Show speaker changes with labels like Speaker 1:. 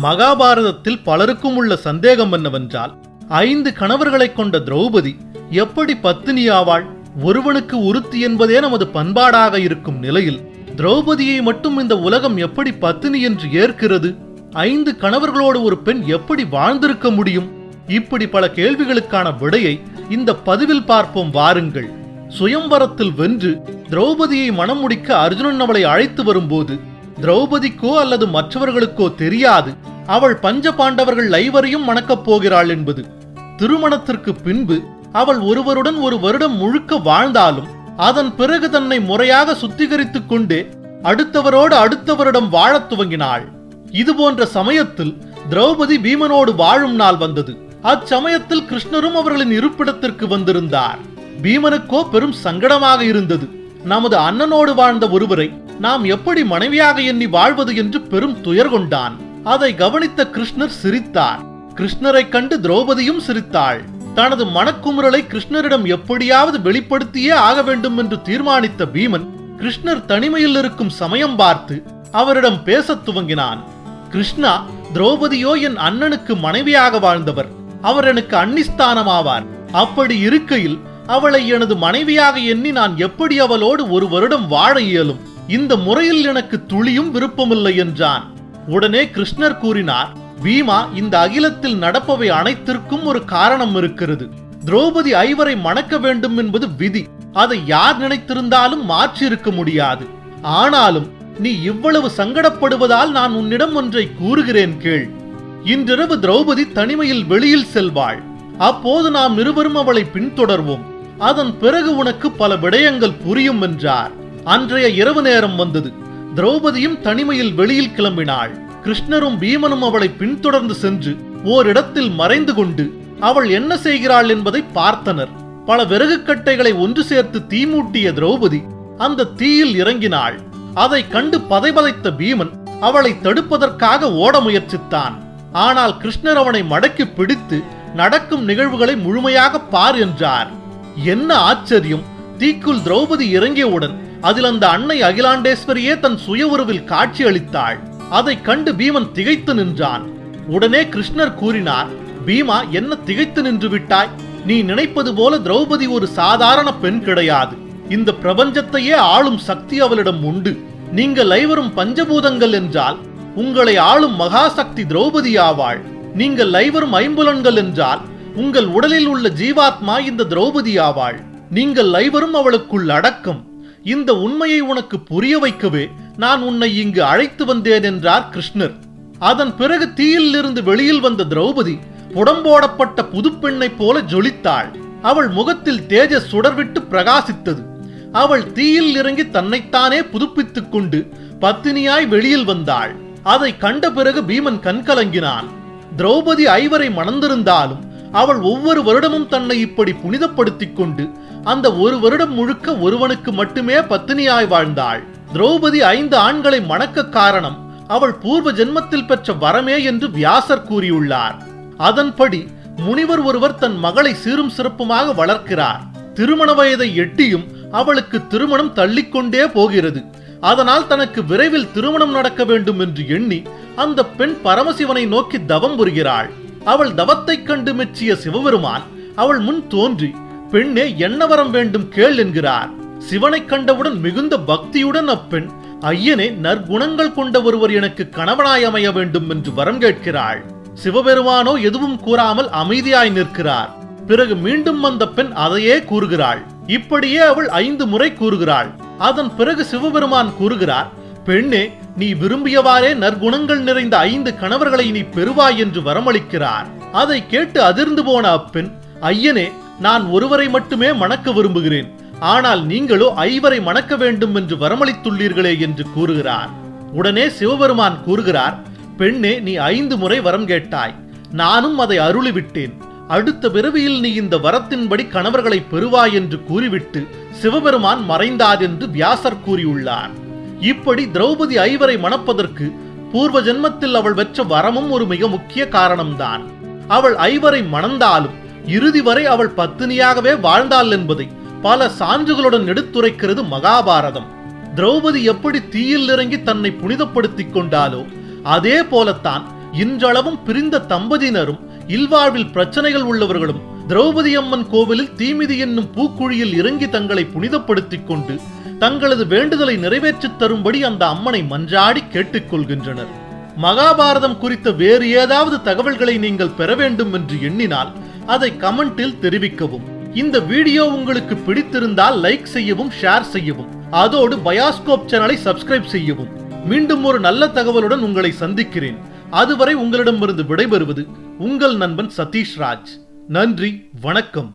Speaker 1: மகாபாரதத்தில் பலருக்கும் உள்ள சந்தேகம் என்னவென்றால் ஐந்து கணவர்களைக் கொண்ட திரௌபதி எப்படி பத்தினி ஆவாள் ஒருவனுக்கு உறுத்தி என்பதே நமது பண்பாடாக இருக்கும் நிலையில் திரௌபதியை மட்டும் இந்த உலகம் எப்படி பத்தினி என்று ஏற்கிறது ஐந்து கணவர்களோடு ஒரு பெண் எப்படி வாழ்ந்திருக்க முடியும்? இப்படி பல கேள்விகளுக்கான விடையை இந்த பதிவில் பார்ப்போம் வாருங்கள். சுயம்வரத்தில் வென்று திரௌபதியை மனம் முடிக்க அர்ஜுனன் அவளை அழைத்து வரும்போது திரௌபதிக்கோ அல்லது மற்றவர்களுக்கோ தெரியாது. அவள் பஞ்ச பாண்டவர்கள் ஐவரையும் மணக்கப் போகிறாள் என்பது. திருமணத்திற்கு பின்பு அவள் ஒருவருடன் ஒரு வருடம் முழுக்க வாழ்ந்தாலும் அதன் பிறகு தன்னை முறையாக சுத்திகரித்துக் கொண்டே அடுத்தவரோடு அடுத்தவரிடம் வாழத் துவங்கினாள். இது போன்ற சமயத்தில் திரௌபதி பீமனோடு வாழும் நாள் வந்தது. அச்சமயத்தில் கிருஷ்ணரும் அவர்களின் இருப்பிடத்திற்கு வந்திருந்தார். பீமனுக்கோ பெரும் சங்கடமாக இருந்தது. நமது அண்ணனோடு வாழ்ந்த ஒருவரை நாம் எப்படி மனைவியாக எண்ணி வாழ்வது என்று பெரும் துயர் கொண்டான். அதை கவனித்த கிருஷ்ணர் சிரித்தார். கிருஷ்ணரை கண்டு திரௌபதியும் சிரித்தாள். தனது மனக்குமுறலை கிருஷ்ணரிடம் எப்படியாவது வெளிப்படுத்தியே ஆக வேண்டும் என்று தீர்மானித்த பீமன் கிருஷ்ணர் தனிமையில் இருக்கும் சமயம் பார்த்து அவரிடம் பேசத் துவங்கினான். கிருஷ்ணா திரௌபதியோ என் அண்ணனுக்கு மனைவியாக வாழ்ந்தவர். அவர் எனக்கு அன்னிஸ்தானமாவார். அப்படி இருக்கையில் அவளை எனது மனைவியாக எண்ணி நான் எப்படி அவளோடு ஒரு வருடம் வாழ இயலும்? இந்த முறையில் எனக்கு துளியும் விருப்பமில்லை என்றான். உடனே கிருஷ்ணர் கூறினார் பீமா இந்த அகிலத்தில் நடப்பவை அனைத்திற்கும் ஒரு காரணம் இருக்கிறது. திரௌபதி ஐவரை மணக்க வேண்டும் என்பது விதி. அதை யார் நினைத்திருந்தாலும் மாற்றியிருக்க முடியாது. ஆனாலும் நீ இவ்வளவு சங்கடப்படுவதால் நான் உன்னிடம் ஒன்றை கூறுகிறேன் கேள். இன்றிரவு திரௌபதி தனிமையில் வெளியில் செல்வாள். அப்போது நாம் இருவரும் அவளை பின்தொடர்வோம். அதன் பிறகு உனக்கு பல விடயங்கள் புரியும் என்றார். அன்றைய இரவு நேரம் வந்தது. திரௌபதியும் தனிமையில் வெளியில் கிளம்பினாள். கிருஷ்ணரும் பீமனும் அவளை பின்தொடர்ந்து சென்று ஓரிடத்தில் மறைந்து கொண்டு அவள் என்ன செய்கிறாள் என்பதை பார்த்தனர். பல விறகுக்கட்டைகளை ஒன்று சேர்த்து தீமூட்டிய திரௌபதி அந்த தீயில் இறங்கினாள். அதை கண்டு பதைபதைத்த பீமன் அவளை தடுப்பதற்காக ஓட முயற்சித்தான். ஆனால் கிருஷ்ணர் அவனை மடக்கி பிடித்து நடக்கும் நிகழ்வுகளை முழுமையாக பார் என்றார். என்ன ஆச்சரியம்! தீக்குள் திரௌபதி இறங்கியவுடன் அதில் அந்த அன்னை அகிலாண்டேஸ்வரியே தன் சுய உருவில் காட்சி அளித்தாள். அதை கண்டு பீமன் திகைத்து நின்றான். உடனே கிருஷ்ணர் கூறினார் பீமா என்ன திகைத்து நின்று விட்டாய்? நீ நினைப்பது போல திரௌபதி ஒரு சாதாரண பெண் கிடையாது. இந்த பிரபஞ்சத்தையே ஆளும் சக்தி அவளிடம் உண்டு. நீங்கள் ஐவரும் பஞ்சபூதங்கள் என்றால் உங்களை ஆளும் மகாசக்தி திரௌபதி ஆவாள் நீங்கள் ஐவரும் ஐம்புலன்கள் என்றால் உங்கள் உடலில் உள்ள ஜீவாத்மா இந்த திரௌபதி ஆவாள் நீங்கள் ஐவரும் அவளுக்குள் அடக்கம். இந்த உண்மையை உனக்கு புரிய வைக்கவே நான் உன்னை இங்கு அழைத்து வந்தேன் என்றார் கிருஷ்ணர். அதன் பிறகு தீயில் இருந்து வெளியில் வந்த திரௌபதி புடம்போடப்பட்ட புதுப்பெண்ணைப் போல ஜொலித்தாள். அவள் முகத்தில் தேஜ சுடர்விட்டு பிரகாசித்தது. அவள் தீயில் இறங்கி தன்னைத்தானே புதுப்பித்துக் கொண்டு பத்தினியாய் வெளியில் வந்தாள். அதை கண்ட பிறகு பீமன் கண்கலங்கினான். திரௌபதி ஐவரை மணந்திருந்தாலும் அவள் ஒவ்வொரு வருடமும் தன்னை இப்படி புனிதப்படுத்திக் கொண்டு அந்த ஒரு வருடம் முழுக்க ஒருவனுக்கு மட்டுமே பத்தினியாய் வாழ்ந்தாள். திரௌபதி ஐந்து ஆண்களை மணக்க காரணம் அவள் பூர்வ ஜென்மத்தில் பெற்ற வரமே என்று வியாசர் கூறியுள்ளார். அதன்படி முனிவர் ஒருவர் தன் மகளை சீரும் சிறப்புமாக வளர்க்கிறார். திருமண வயதை எட்டியும் அவளுக்கு திருமணம் தள்ளிக்கொண்டே போகிறது. அதனால் தனக்கு விரைவில் திருமணம் நடக்க வேண்டும் என்று எண்ணி அந்த பெண் பரமசிவனை நோக்கி தவம் புரிகிறாள். அவள் தவத்தைக் கண்டு மெச்சிய சிவபெருமான் அவள் முன் தோன்றி பெண்ணே என்ன வரம் வேண்டும் கேள் என்கிறார். சிவனைக் கண்டவுடன் மிகுந்த பக்தியுடன் அப்பெண் ஐயனே நற்குணங்கள் கொண்ட ஒருவர் எனக்கு கணவனாய் அமைய வேண்டும் என்று வரம் கேட்கிறாள். சிவபெருமானோ எதுவும் கூறாமல் அமைதியாய் நிற்கிறார். பிறகு மீண்டும் அந்த பெண் அதையே கூறுகிறாள். இப்படியே அவள் ஐந்து முறை கூறுகிறாள். அதன் பிறகு சிவபெருமான் கூறுகிறார் பெண்ணே நீ விரும்பியவாறே நற்குணங்கள் நிறைந்த ஐந்து கணவர்களை நீ பெறுவாய் என்று வரமளிக்கிறார். அதை கேட்டு அதிர்ந்து போன அப்பெண் ஐயனே நான் ஒருவரை மட்டுமே மணக்க விரும்புகிறேன். ஆனால் நீங்களோ ஐவரை மணக்க வேண்டும் என்று வரமளித்துள்ளீர்களே என்று கூறுகிறார். உடனே சிவபெருமான் கூறுகிறார் பெண்ணே நீ ஐந்து முறை வரம் கேட்டாய். நானும் அதை அருளிவிட்டேன். அடுத்த பிறவியில் நீ இந்த வரத்தின்படி கணவர்களை பெறுவாய் என்று கூறிவிட்டு சிவபெருமான் மறைந்தார் என்று வியாசர் கூறியுள்ளார். இப்படி திரௌபதி ஐவரை மணப்பதற்கு பூர்வ ஜென்மத்தில் அவள் பெற்ற வரமும் ஒரு மிக முக்கிய காரணம்தான். அவள் ஐவரை மணந்தாலும் இறுதி வரை அவள் பத்தினியாகவே வாழ்ந்தாள் என்பதை பல சான்றுகளுடன் எடுத்துரைக்கிறது மகாபாரதம். திரௌபதி எப்படி தீயில் இறங்கி தன்னை புனிதப்படுத்திக் கொண்டாலோ அதே போலத்தான் இன்றளவும் பிரிந்த தம்பதியினரும் இல்வாழ்வில் பிரச்சனைகள் உள்ளவர்களும் திரௌபதி அம்மன் கோவிலில் தீமிதி என்னும் பூக்குழியில் இறங்கி தங்களை புனிதப்படுத்திக் கொண்டு தங்களது வேண்டுதலை நிறைவேற்றித் தரும்படி அந்த அம்மனை மன்றாடி கேட்டுக்கொள்கின்றனர். மகாபாரதம் குறித்த வேறு ஏதாவது தகவல்களை நீங்கள் பெற வேண்டும் என்று எண்ணினால் அதை கமெண்டில் தெரிவிக்கவும். இந்த வீடியோ உங்களுக்கு பிடித்திருந்தால் லைக் செய்யவும் ஷேர் செய்யவும். அதோடு பயாஸ்கோப் சேனலை சப்ஸ்கிரைப் செய்யவும். மீண்டும் ஒரு நல்ல தகவலுடன் உங்களை சந்திக்கிறேன். அதுவரை உங்களிடமிருந்து விடைபெறுவது உங்கள் நண்பன் சதீஷ் ராஜ். நன்றி வணக்கம்.